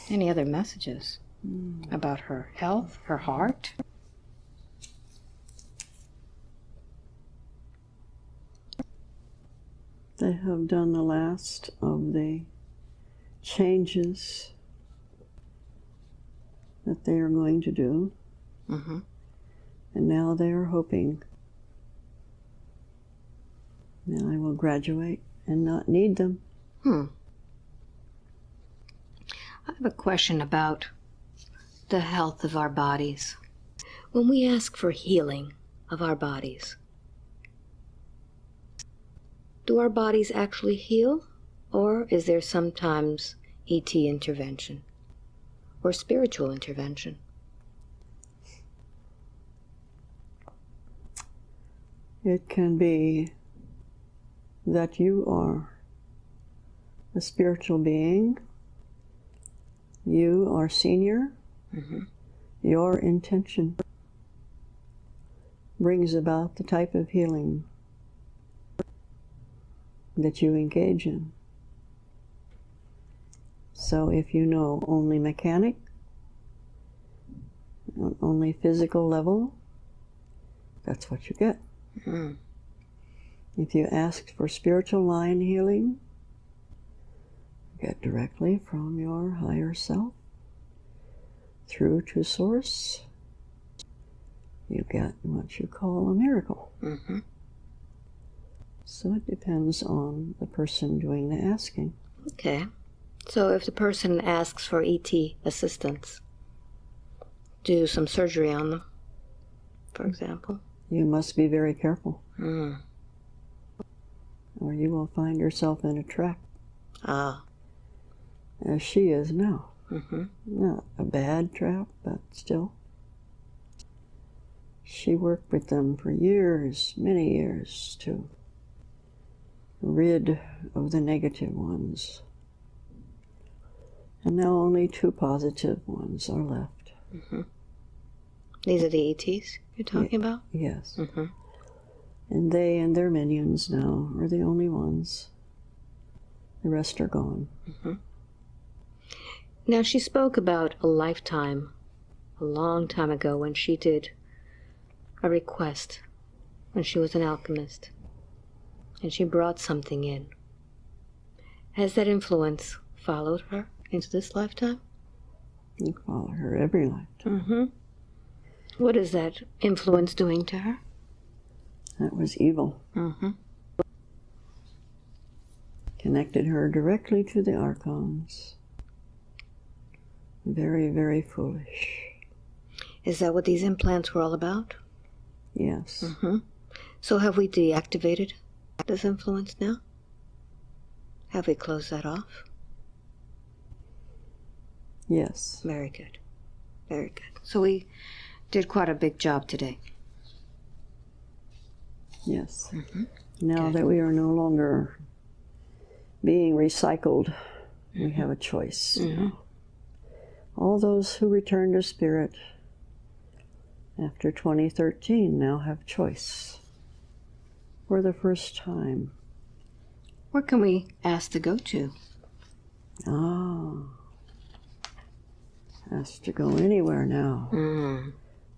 Any other messages about her health, her heart? They have done the last of the changes that they are going to do, Mm-hmm. and now they are hoping that I will graduate and not need them. Hmm. I have a question about the health of our bodies. When we ask for healing of our bodies, do our bodies actually heal? Or is there sometimes ET intervention or spiritual intervention? It can be that you are a spiritual being, you are senior, Mhm. your intention brings about the type of healing that you engage in. So if you know only mechanic, only physical level, that's what you get. Mm. If you asked for spiritual line healing, get directly from your higher self through to source, you get what you call a miracle. Mm-hmm. So it depends on the person doing the asking. Okay. So if the person asks for ET assistance, do some surgery on them, for example. You must be very careful, Mm. Or you will find yourself in a trap, Ah. as she is now. Mm-hmm. Not a bad trap, but still. She worked with them for years, many years, to rid of the negative ones. And now only two positive ones are left. These are the ETs you're talking about? Yes. Mm-hmm. And they and their minions now are the only ones. The rest are gone. Now, she spoke about a lifetime, a long time ago, when she did a request, when she was an alchemist, and she brought something in. Has that influence followed her into this lifetime? You follow her every life. Mm-hmm. What is that influence doing to her? That was evil. Mm-hmm. Connected her directly to the archons. Very, very foolish. Is that what these implants were all about? Yes. Mm-hmm. So have we deactivated this influence now? Have we closed that off? Yes. Very good. Very good. So we did quite a big job today. Yes. Mhm. Now Good. that we are no longer being recycled, we have a choice. Mhm. All those who return to spirit after 2013 now have choice for the first time. Where can we ask to go to? Ah. Has to go anywhere now. Mm.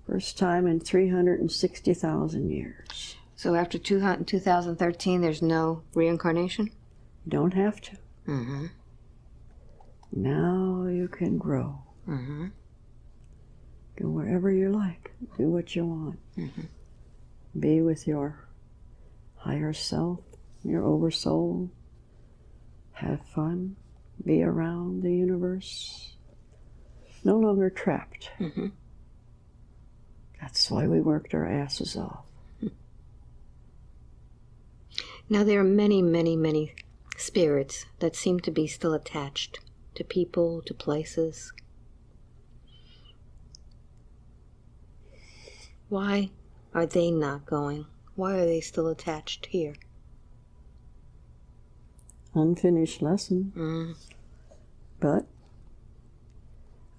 First time in 360,000 years. So after 200 2013, there's no reincarnation? You don't have to. Mm-hmm. Now you can grow. Mm-hmm. Go wherever you like. Do what you want. Mhm. Be with your higher self, your oversoul. Have fun. Be around the universe. No longer trapped. Mhm. That's why we worked our asses off. Now there are many, many, many spirits that seem to be still attached to people, to places. Why are they not going? Why are they still attached here? Unfinished lesson. Mm. But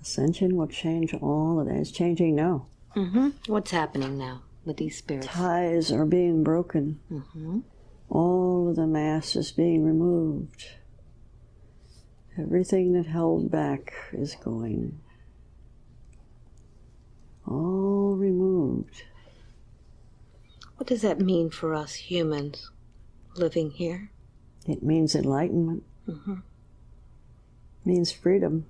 ascension will change all of that. It's changing now. hmm What's happening now with these spirits? Ties are being broken. hmm All of the mass is being removed. Everything that held back is going. All removed. What does that mean for us humans living here? It means enlightenment. Mm -hmm. means freedom.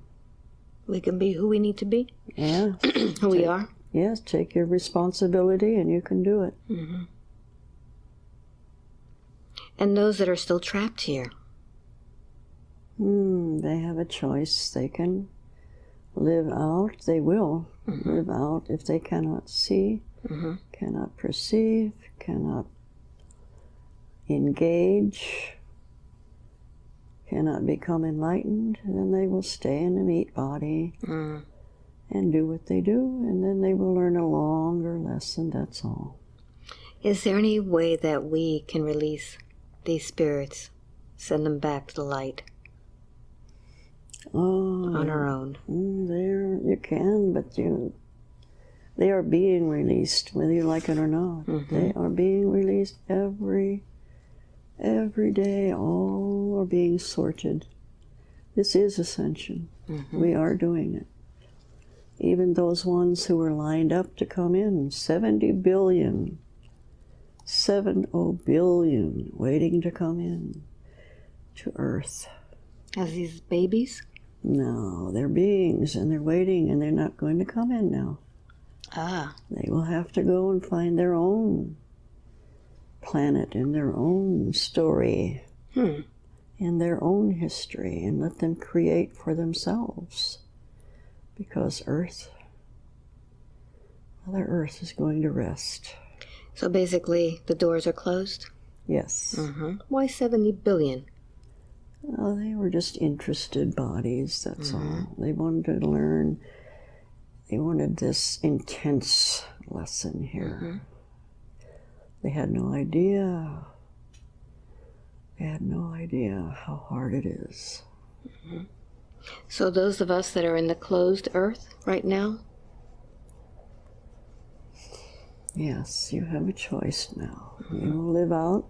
We can be who we need to be, Yeah. who we are. yes, take your responsibility and you can do it. hmm And those that are still trapped here, Hmm, they have a choice. They can live out, they will live out if they cannot see, Mhm. cannot perceive, cannot engage, cannot become enlightened, then they will stay in the meat body mm. and do what they do, and then they will learn a longer lesson, that's all. is there any way that we can release these spirits, send them back to the light Oh, on our own? Mm, there you can, but you they are being released, whether you like it or not. Mhm. They are being released every every day. All are being sorted. This is ascension. Mhm. We are doing it. Even those ones who were lined up to come in, 70 billion, 70 billion waiting to come in to Earth. As these babies? No, they're beings and they're waiting and they're not going to come in now. Ah, They will have to go and find their own planet and their own story hmm. and their own history and let them create for themselves. Because Earth, Mother Earth is going to rest. So basically, the doors are closed? Yes. Mm-hmm. Why 70 billion? Well, they were just interested bodies, that's mm-hmm. all. They wanted to learn, they wanted this intense lesson here. Mm-hmm. They had no idea. They had no idea how hard it is. Mm-hmm. So those of us that are in the closed earth right now, Yes, you have a choice now. You will live out,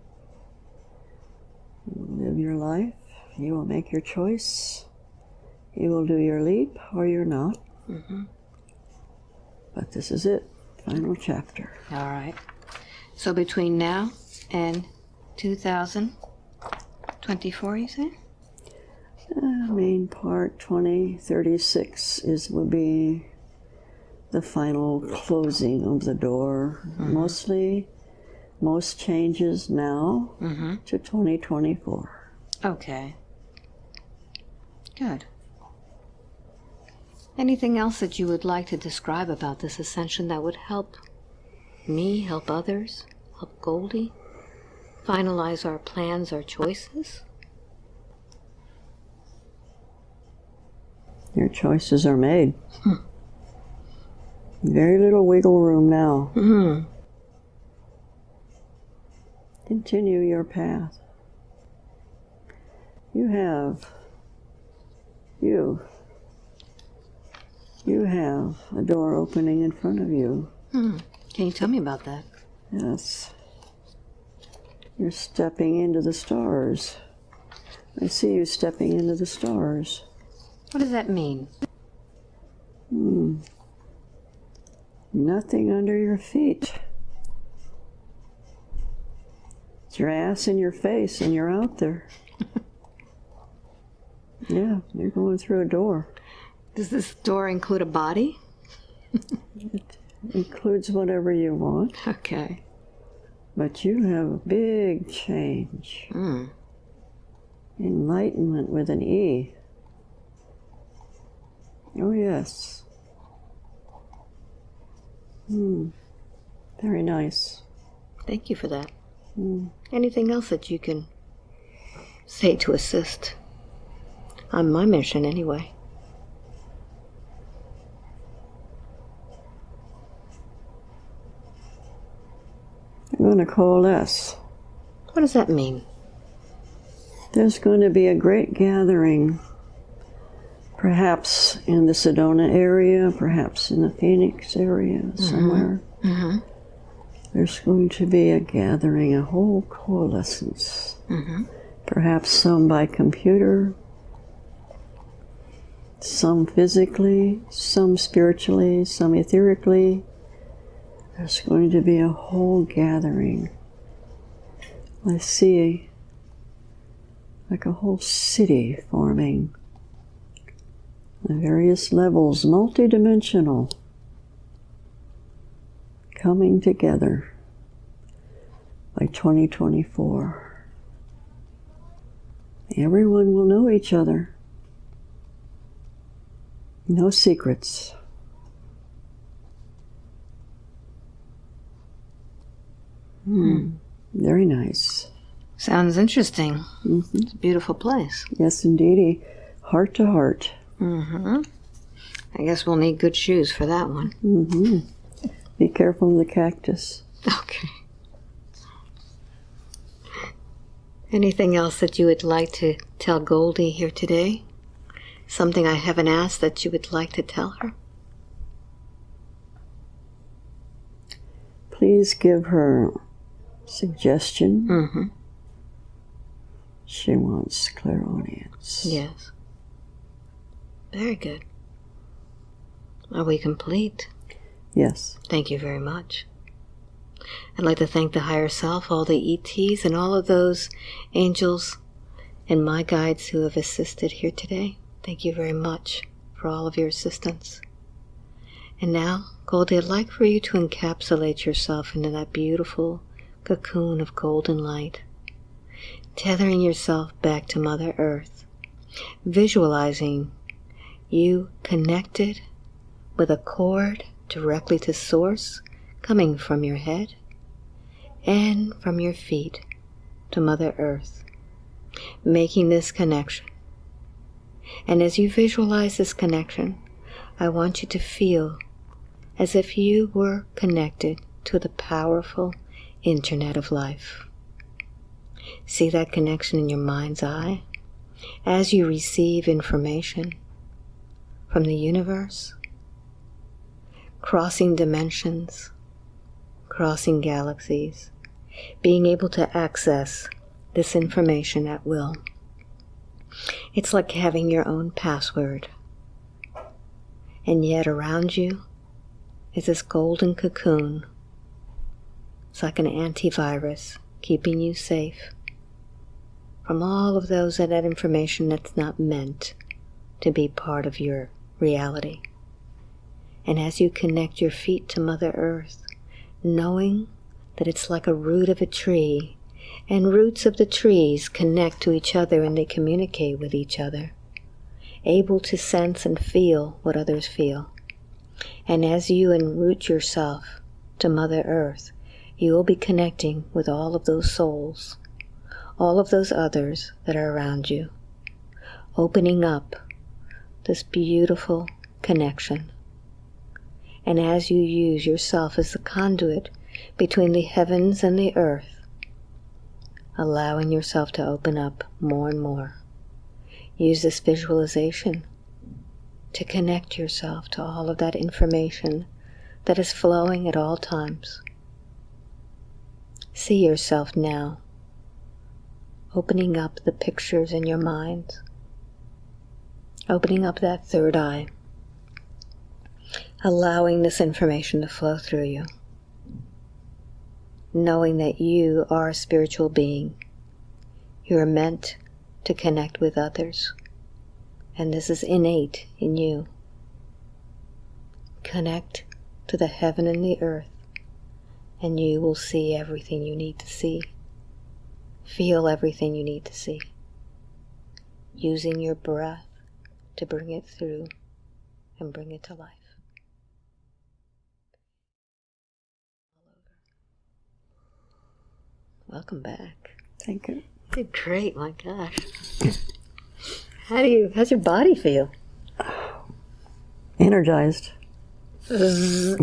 you will live your life, you will make your choice, you will do your leap or you're not. Mm-hmm. But this is it, final chapter. All right. So between now and 2024, you say? Uh, main part 2036 is will be the final closing of the door. Mostly, most changes now Mm-hmm. to 2024. Okay. Good. Anything else that you would like to describe about this ascension that would help me, help others, help Goldie finalize our plans, our choices? Your choices are made. Very little wiggle room now. Mm-hmm. Continue your path. You have, you, you have a door opening in front of you. Hmm. Can you tell me about that? Yes. You're stepping into the stars. I see you stepping into the stars. What does that mean? Hmm. Nothing under your feet. It's your ass in your face, and you're out there. yeah, you're going through a door. Does this door include a body? It includes whatever you want, Okay. but you have a big change. Hmm. Enlightenment with an E. Oh, yes. Hmm. Very nice. Thank you for that. Hmm. Anything else that you can say to assist on my mission, anyway? I'm going to coalesce. What does that mean? There's going to be a great gathering, perhaps in the Sedona area, perhaps in the Phoenix area, somewhere. Mm-hmm. There's going to be a gathering, a whole coalescence. Mm-hmm. Perhaps some by computer, some physically, some spiritually, some etherically. There's going to be a whole gathering. I see like a whole city forming on various levels, multidimensional, coming together by 2024. Everyone will know each other. No secrets. Hmm. Very nice. Sounds interesting. hmm It's a beautiful place. Yes, indeedy. Heart to heart. Mm-hmm. I guess we'll need good shoes for that one. hmm Be careful of the cactus. Okay. Anything else that you would like to tell Goldie here today? Something I haven't asked that you would like to tell her? Please give her suggestion. Mm-hmm. She wants clairaudience. Yes. Very good. Are we complete? Yes. Thank you very much. I'd like to thank the higher self, all the ETs, and all of those angels and my guides who have assisted here today. Thank you very much for all of your assistance. And now, Goldie, I'd like for you to encapsulate yourself into that beautiful cocoon of golden light, tethering yourself back to Mother Earth, visualizing you connected with a cord directly to Source coming from your head and from your feet to Mother Earth, making this connection. And as you visualize this connection, I want you to feel as if you were connected to the powerful internet of life. See that connection in your mind's eye as you receive information from the universe, crossing dimensions, crossing galaxies, being able to access this information at will. It's like having your own password. And yet around you is this golden cocoon. It's like an antivirus keeping you safe from all of those that information that's not meant to be part of your reality. And as you connect your feet to Mother Earth, knowing that it's like a root of a tree, and roots of the trees connect to each other and they communicate with each other, able to sense and feel what others feel. And as you enroot yourself to Mother Earth, you will be connecting with all of those souls, all of those others that are around you, opening up this beautiful connection. And as you use yourself as the conduit between the heavens and the earth, allowing yourself to open up more and more, use this visualization to connect yourself to all of that information that is flowing at all times. See yourself now, opening up the pictures in your mind, opening up that third eye, allowing this information to flow through you, knowing that you are a spiritual being. You are meant to connect with others and this is innate in you. Connect to the heaven and the earth, and you will see everything you need to see. Feel everything you need to see. Using your breath to bring it through and bring it to life. Welcome back. Thank you. You did great, my gosh. How do you? How's your body feel? Energized. yep.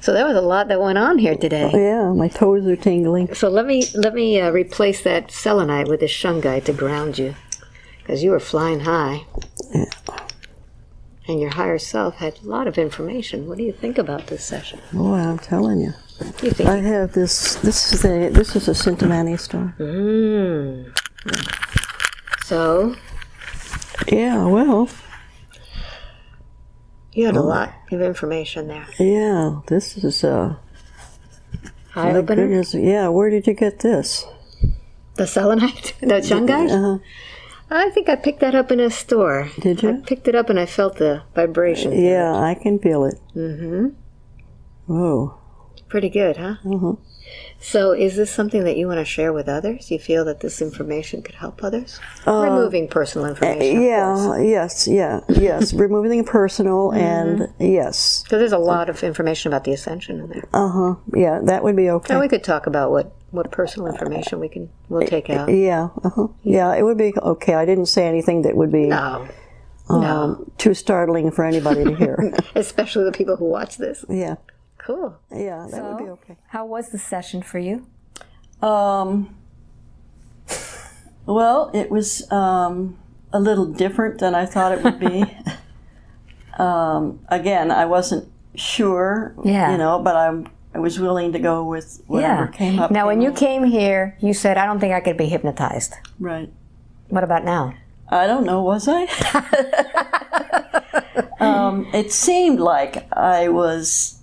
So that was a lot that went on here today. Yeah, my toes are tingling. So let me let me uh, replace that selenite with this shungite to ground you, because you were flying high. Yeah. And your higher self had a lot of information. What do you think about this session? Boy, I'm telling you. You think? I have this. This is a. This is a Cintamani star. Mm. So Yeah. Well. you had a lot of information there. Yeah. This is. Uh, Eye opener. Yeah. Where did you get this? The selenite, the shungite. Uh, I think I picked that up in a store. Did you? I picked it up and I felt the vibration. yeah, I can feel it. Mm-hmm. Whoa. Pretty good, huh? Uh-huh. So, is this something that you want to share with others? You feel that this information could help others? Uh, Removing personal information. Yeah. Yes. Yeah. Yes. Removing the personal and yes. Because there's a lot of information about the ascension in there. Uh huh. Yeah. That would be okay. And we could talk about what, what personal information we can we'll take out. Yeah. Uh-huh. Yeah. It would be okay. I didn't say anything that would be No. um, no. too startling for anybody to hear. Especially the people who watch this. yeah. Cool. Yeah. That would be okay. How was the session for you? Um, well, it was um, a little different than I thought it would be. um, again, I wasn't sure, Yeah. you know, but I'm, I was willing to go with whatever came up. Now, when you up. came here, you said, I don't think I could be hypnotized. Right. What about now? I don't know, was I? um, it seemed like I was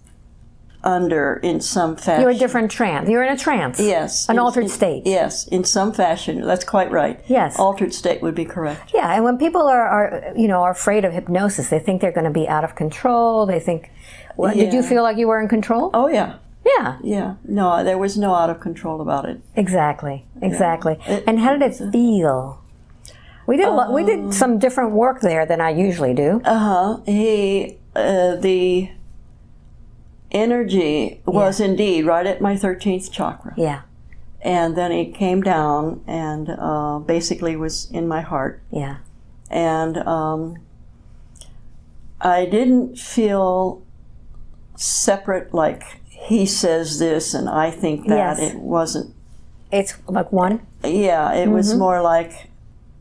under in some fashion. You're a different trance. You're in a trance. Yes. An in- altered in- state. Yes, in some fashion. That's quite right. Yes. Altered state would be correct. Yeah, and when people are, are you know, are afraid of hypnosis, they think they're going to be out of control. They think, well, did you feel like you were in control? Oh, yeah. Yeah, Yeah. No, there was no out of control about it. exactly, exactly. It- and how did it feel? We did a lot, we Um, did some different work there than I usually do. Uh huh. He, uh, the energy was indeed right at my 13th chakra. Yeah, And then it came down and uh, basically was in my heart. yeah, and um, I didn't feel separate. Like he says this and I think that. Yes. It wasn't. it's like one. Yeah, it Mm-hmm. was more like,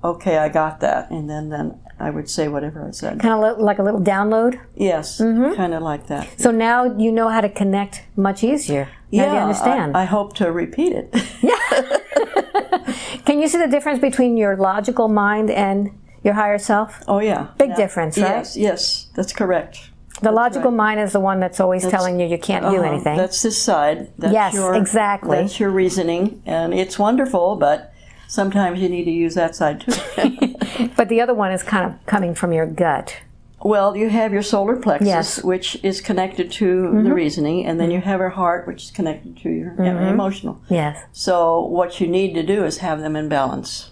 okay, I got that, and then then I would say whatever I said. Kind of like a little download. Yes, Mm-hmm. kind of like that. So now you know how to connect much easier. Now do you understand? I, I hope to repeat it. yeah. Can you see the difference between your logical mind and your higher self? oh yeah, Big Yeah. difference, right? Yes, yes, that's correct. The logical mind is the one that's always telling you you can't do Uh-huh. anything. That's this side. That's Yes, your, exactly. That's your reasoning, and it's wonderful, but sometimes you need to use that side too. But the other one is kind of coming from your gut. well, you have your solar plexus, Yes. Mm-hmm. which is connected to the reasoning, and then you have your heart, which is connected to your emotional. Yes. So what you need to do is have them in balance.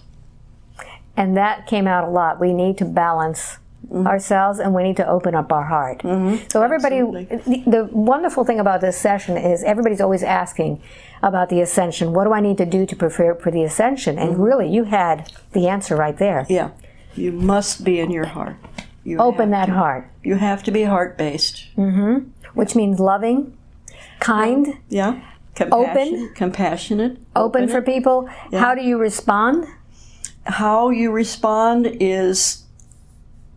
And that came out a lot. We need to balance Mm-hmm. ourselves and we need to open up our heart. So, everybody, the, the wonderful thing about this session is everybody's always asking about the ascension. What do I need to do to prepare for the ascension? And Mm-hmm. really, you had the answer right there. Yeah, you must be in your heart. You Open that to. heart, You have to be heart based. Mm-hmm. which means loving, kind, Yeah. Compassion, compassionate. open for people. How do you respond? How you respond is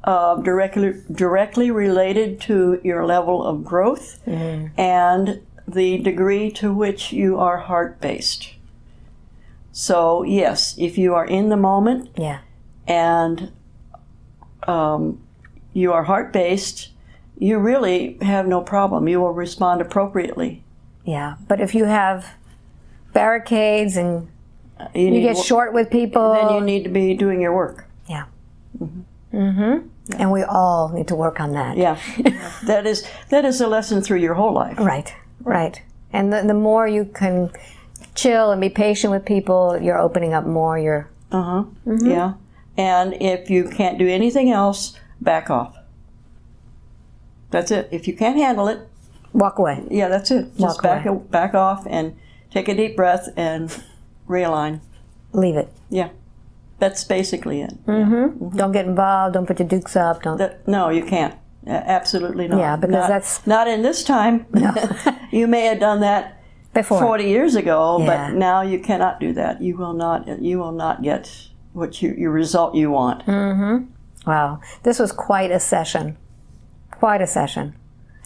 uh, directly directly related to your level of growth and the degree to which you are heart based. So yes, if you are in the moment Yeah. and um, you are heart based, you really have no problem. You will respond appropriately. Yeah. But if you have barricades and You, you get short with people, Then you need to be doing your work. Yeah. Mm-hmm. And we all need to work on that. Yeah, that is that is a lesson through your whole life. Right, right. And the, the more you can chill and be patient with people, you're opening up more. You're Uh huh. Yeah, and if you can't do anything else, back off. That's it. If you can't handle it, walk away. yeah, that's it. Just Walk back away. back off and take a deep breath and realign. Leave it. Yeah, that's basically it. Mm-hmm. Mm-hmm. Don't get involved. Don't put your dukes up. Don't. That, no, you can't. Absolutely not. Yeah, because Not- that's- not in this time. you may have done that Before. 40 years ago, Yeah. but now you cannot do that. You will not. You will not get what you your result you want. Mm-hmm. Wow. This was quite a session. Quite a session.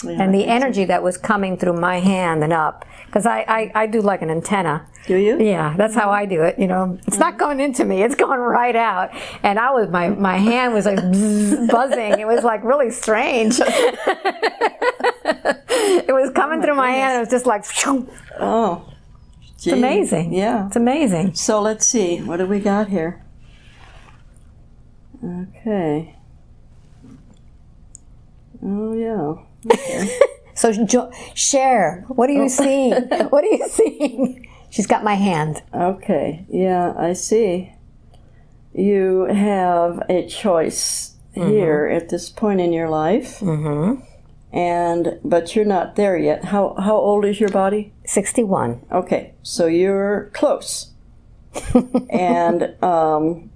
Yeah, And the energy that was coming through my hand and up, because I, I, I do like an antenna. do you? Yeah, that's how mm-hmm. I do it. You know, it's not mm-hmm. going into me; it's going right out. And I was my my hand was like bzz, buzzing. It was like really strange. it was coming oh, through my hand. It was just like phew. Oh, it's amazing. Yeah. it's amazing. So let's see. What do we got here? Okay. Oh yeah. So jo- share. What are you seeing? what are you seeing? She's got my hand. Okay. Yeah, I see. You have a choice Mm-hmm. here at this point in your life. Mm-hmm. And but you're not there yet. How how old is your body? Sixty-one. Okay, so you're close. and um,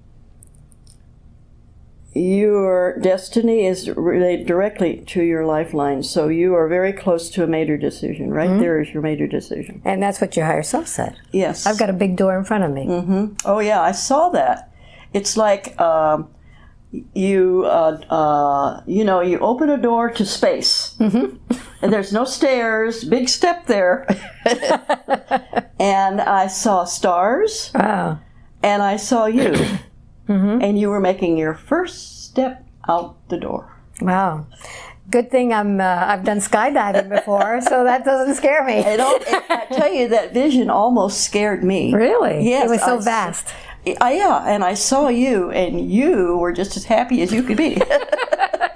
your destiny is related directly to your lifeline. So you are very close to a major decision. Right there is your major decision. And that's what your higher self said. Yes. I've got a big door in front of me. Oh yeah, I saw that. It's like um, you, uh, uh, you know, you open a door to space, and there's no stairs. Big step there, and I saw stars, Wow. and I saw you, and you were making your first step out the door. Wow. Good thing I'm uh, I've done skydiving before, so that doesn't scare me. And all, I tell you, that vision almost scared me. Really? Yes, It was so I vast. I, yeah, and I saw you, and you were just as happy as you could be.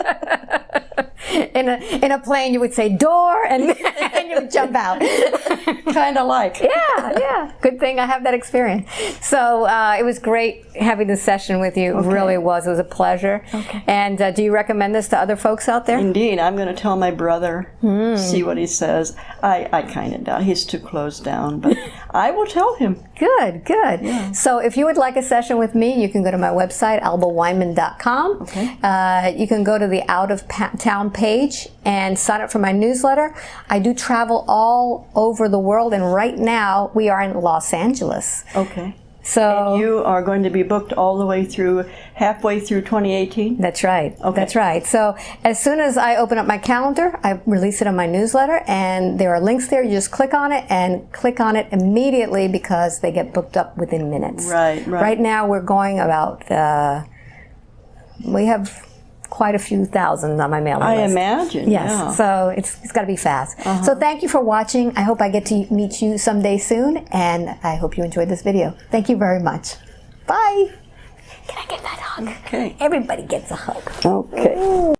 In a in a plane, you would say door, and, and you would jump out. kind of like. yeah, yeah. Good thing I have that experience. So uh, it was great having this session with you. It really was. It was a pleasure. Okay. And uh, do you recommend this to other folks out there? Indeed, I'm going to tell my brother, Hmm. see what he says. I, I kind of doubt he's too closed down, but I will tell him. Good, good. So if you would like a session with me, you can go to my website, albaweinman.com. Okay. Uh, you can go to the out of town page and sign up for my newsletter. I do travel all over the world, and right now we are in Los Angeles. Okay. So You are going to be booked all the way through, halfway through 2018? That's right. Okay. That's right. So as soon as I open up my calendar, I release it on my newsletter, and there are links there. You just click on it and click on it immediately because they get booked up within minutes. Right, right. Right now, we're going about. Uh, we have quite a few thousand on my mailing I list. I imagine, Yes, yeah. Uh-huh. so it's, it's got to be fast. So thank you for watching. I hope I get to meet you someday soon, and I hope you enjoyed this video. Thank you very much. Bye. Can I get that hug? Okay. Everybody gets a hug. Okay.